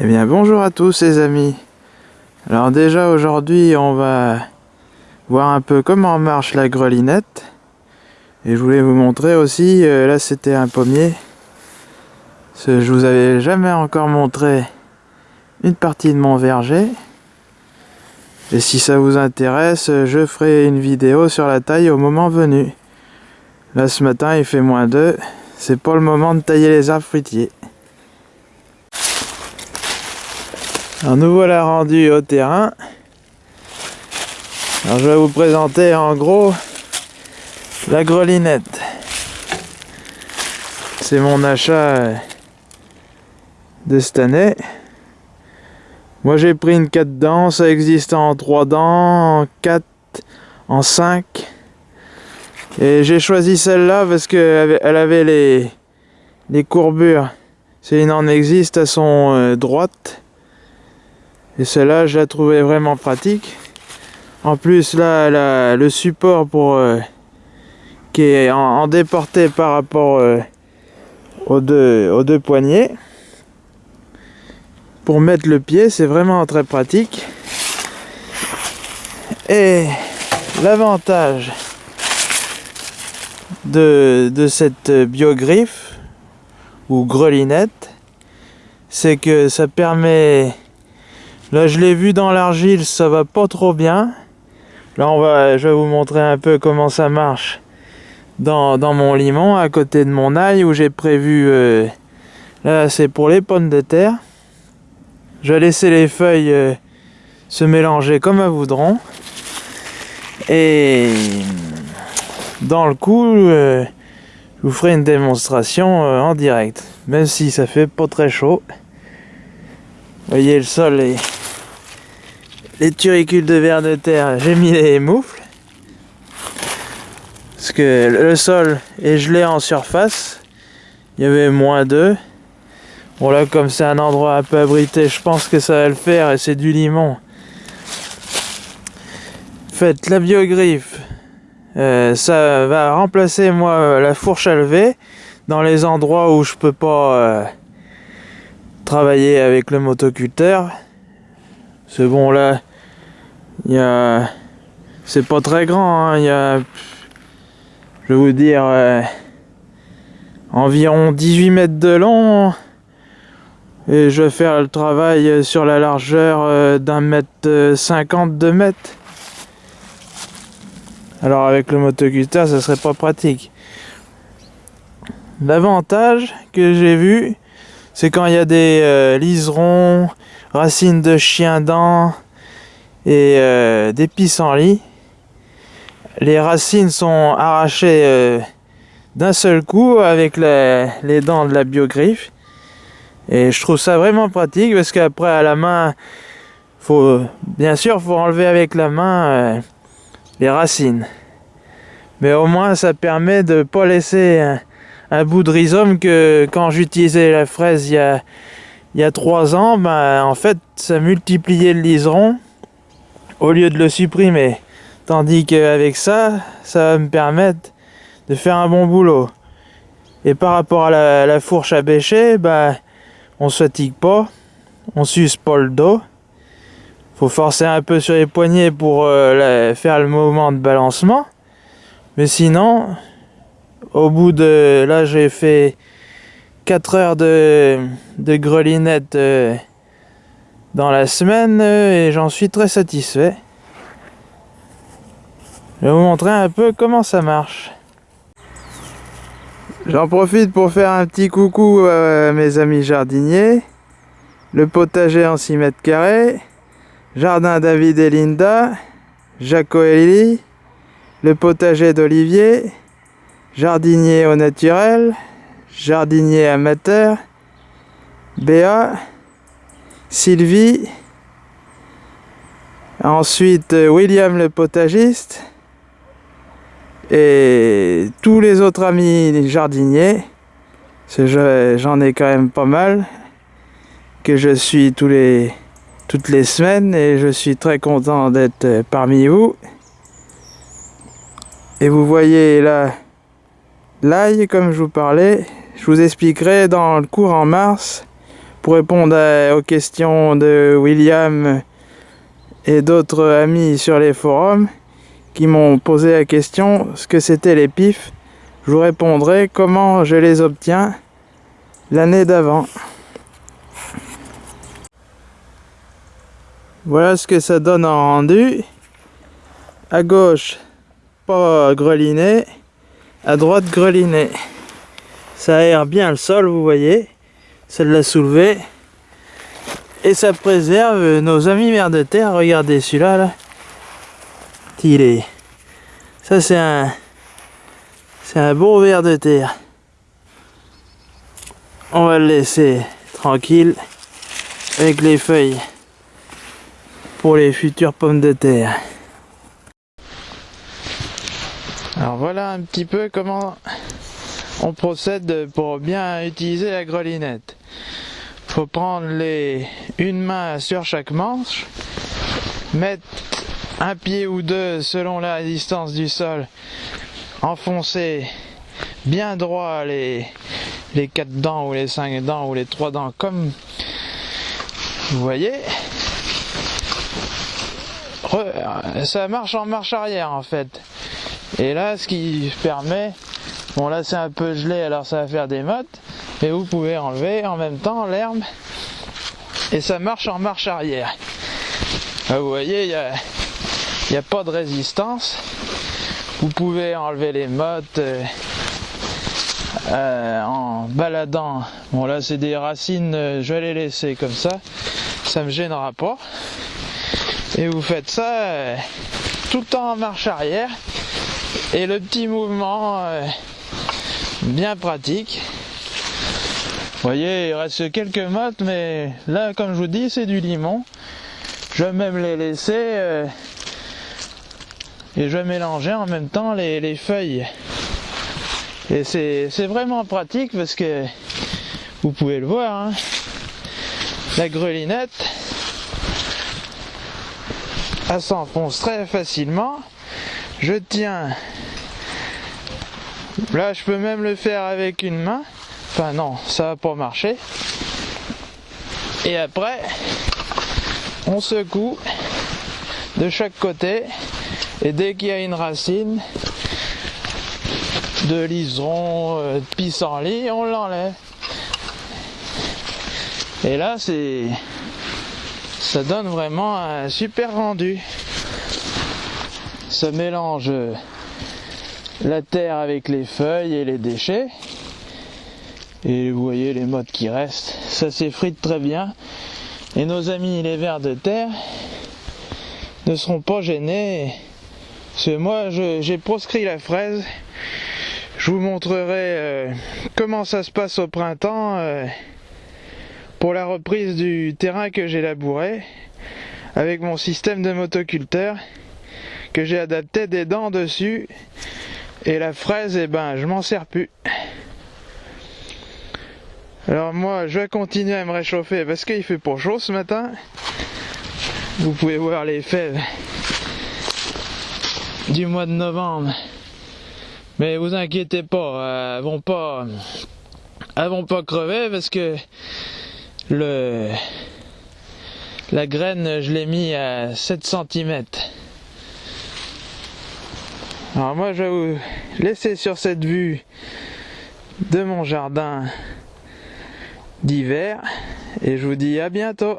Eh bien bonjour à tous les amis. Alors déjà aujourd'hui on va voir un peu comment marche la grelinette. Et je voulais vous montrer aussi, euh, là c'était un pommier. Je vous avais jamais encore montré une partie de mon verger. Et si ça vous intéresse je ferai une vidéo sur la taille au moment venu. Là ce matin il fait moins 2 c'est pas le moment de tailler les arbres fruitiers Alors nous voilà rendus au terrain. Je vais vous présenter en gros la grelinette. C'est mon achat de cette année. Moi j'ai pris une 4 dents, ça existe en 3 dents, en 4, en 5. Et j'ai choisi celle-là parce qu'elle avait les, courbures. C'est une en existe, à son euh, droite. Et celle-là, je la trouvais vraiment pratique. En plus, là, le support pour euh, qui est en, déporté par rapport euh, aux, deux, aux deux poignets. Pour mettre le pied, c'est vraiment très pratique. Et l'avantage de, de cette biogriffe ou grelinette, c'est que ça permet Là, je l'ai vu dans l'argile, ça va pas trop bien. Là, on va, je vais vous montrer un peu comment ça marche dans, mon limon, à côté de mon ail, où j'ai prévu... Euh, là, c'est pour les pommes de terre. Je vais laisser les feuilles euh, se mélanger comme à voudron. Et dans le coup, euh, je vous ferai une démonstration en direct. Même si ça fait pas très chaud. Voyez, le sol est les turicules de verre de terre, j'ai mis les moufles. Parce que le sol est gelé en surface. Il y avait moins 2. Bon là comme c'est un endroit un peu abrité, je pense que ça va le faire et c'est du limon. Faites la biogriffe. Euh, ça va remplacer moi la fourche à lever dans les endroits où je peux pas euh, travailler avec le motoculteur. C'est bon là, il y a... C'est pas très grand, hein. il y a... Je vais vous dire... Euh, environ 18 mètres de long. Et je vais faire le travail sur la largeur euh, d'un mètre 50, deux mètres. Alors avec le motoculteur, ça serait pas pratique. L'avantage que j'ai vu, c'est quand il y a des euh, liserons, racines de chien dents, et euh, des pissenlits. Les racines sont arrachées euh, d'un seul coup avec les, dents de la biogriffe. Et je trouve ça vraiment pratique parce qu'après à la main, bien sûr faut enlever avec la main euh, les racines. Mais au moins ça permet de pas laisser un, bout de rhizome que quand j'utilisais la fraise il y a, il y a trois ans, ben, en fait ça multipliait le liseron au lieu de le supprimer. Tandis qu'avec ça, ça va me permettre de faire un bon boulot. Et par rapport à la, fourche à bêcher, bah, on se fatigue pas, on s'use pas le dos. Faut forcer un peu sur les poignets pour euh, faire le mouvement de balancement. Mais sinon, au bout de... Là, j'ai fait 4 heures de, de grelinette euh, dans la semaine euh, et j'en suis très satisfait. Je vais vous montrer un peu comment ça marche. J'en profite pour faire un petit coucou à mes amis jardiniers. Le potager en 6 mètres carrés. Jardin David et Linda. Jaco et Lily. Le potager d'Olivier. Jardinier au naturel. Jardinier amateur. Béa. Sylvie, ensuite euh, William le potagiste, et tous les autres amis jardiniers, j'en ai quand même pas mal, que je suis tous les, toutes les semaines et je suis très content d'être euh, parmi vous. Et vous voyez là l'ail comme je vous parlais, je vous expliquerai dans le cours en mars pour répondre aux questions de William et d'autres amis sur les forums qui m'ont posé la question ce que c'était les pifs. Je vous répondrai comment je les obtiens l'année d'avant. Voilà ce que ça donne en rendu. À gauche, pas greliné. À droite, greliné. Ça aère bien le sol, vous voyez. Ça l'a soulevé. Et ça préserve nos amis mers de terre. Regardez celui-là. Là. Il est... Ça, c'est un... C'est un beau ver de terre. On va le laisser tranquille avec les feuilles pour les futures pommes de terre. Alors voilà un petit peu comment on procède pour bien utiliser la grelinette. Faut prendre les une main sur chaque manche, mettre un pied ou deux selon la résistance du sol, enfoncer bien droit les, les quatre dents ou les cinq dents ou les trois dents comme vous voyez ça marche en marche arrière en fait. Et là, ce qui permet, bon là c'est un peu gelé, alors ça va faire des mottes, mais vous pouvez enlever en même temps l'herbe et ça marche en marche arrière. vous voyez, il n'y a, a, pas de résistance. Vous pouvez enlever les mottes euh, euh, en baladant. Bon là c'est des racines, euh, je vais les laisser comme ça, ça me gênera pas. Et vous faites ça tout le temps en marche arrière. Et le petit mouvement bien pratique. Voyez, il reste quelques mottes, mais là, comme je vous dis, c'est du limon. Je vais même les laisser euh, et je vais mélanger en même temps les, feuilles. Et c'est vraiment pratique parce que vous pouvez le voir, hein. la grelinette, s'enfonce très facilement. Je tiens. Là, je peux même le faire avec une main. Enfin non, ça va pas marcher. Et après, on secoue de chaque côté. Et dès qu'il y a une racine de liseron, euh, de pissenlit, on l'enlève. Et là, c'est ça donne vraiment un super rendu. Ça mélange la terre avec les feuilles et les déchets. Et vous voyez les modes qui restent. Ça s'effrite très bien. Et nos amis les vers de terre ne seront pas gênés. Parce que moi j'ai proscrit la fraise. Je vous montrerai euh, comment ça se passe au printemps. Euh, pour la reprise du terrain que j'ai labouré avec mon système de motoculteur que j'ai adapté des dents dessus et la fraise eh ben je m'en sers plus alors moi je vais continuer à me réchauffer parce qu'il fait pour chaud ce matin. Vous pouvez voir les fèves du mois de novembre. Mais vous inquiétez pas elles vont pas vont pas crever parce que la graine je l'ai mis à 7 cm alors moi je vais vous laisser sur cette vue de mon jardin d'hiver et je vous dis à bientôt